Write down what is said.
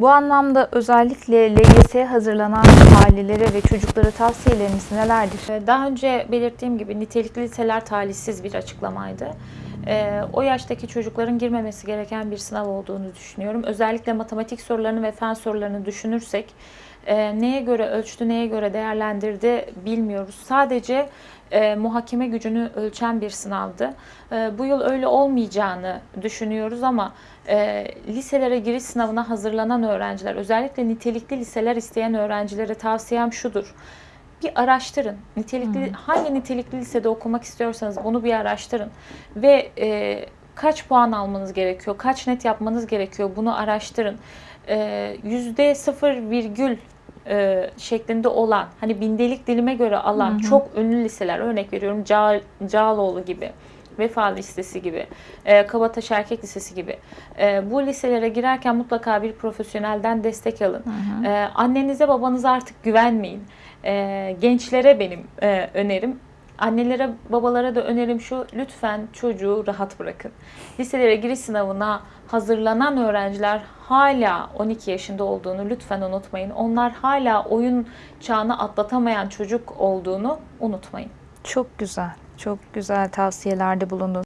Bu anlamda özellikle LYS'ye hazırlanan ailelere ve çocuklara tavsiyeleriniz nelerdir? Ee, Daha önce belirttiğim gibi nitelikli liseler talihsiz bir açıklamaydı. Ee, o yaştaki çocukların girmemesi gereken bir sınav olduğunu düşünüyorum. Özellikle matematik sorularını ve fen sorularını düşünürsek e, neye göre ölçtü, neye göre değerlendirdi bilmiyoruz. Sadece e, muhakeme gücünü ölçen bir sınavdı. E, bu yıl öyle olmayacağını düşünüyoruz ama e, liselere giriş sınavına hazırlanan öğrenciler, özellikle nitelikli liseler isteyen öğrencilere tavsiyem şudur bir araştırın. Nitelikli hangi nitelikli lisede okumak istiyorsanız bunu bir araştırın ve e, kaç puan almanız gerekiyor, kaç net yapmanız gerekiyor bunu araştırın. E, Yüzde sıfır virgül e, şeklinde olan, hani bindelik dilime göre alan çok ünlü liseler, örnek veriyorum Ca Cağaloğlu gibi. Vefa Lisesi gibi, e, Kabataş Erkek Lisesi gibi. E, bu liselere girerken mutlaka bir profesyonelden destek alın. E, annenize babanıza artık güvenmeyin. E, gençlere benim e, önerim, annelere babalara da önerim şu, lütfen çocuğu rahat bırakın. Liselere giriş sınavına hazırlanan öğrenciler hala 12 yaşında olduğunu lütfen unutmayın. Onlar hala oyun çağını atlatamayan çocuk olduğunu unutmayın. Çok güzel, çok güzel tavsiyelerde bulundunuz.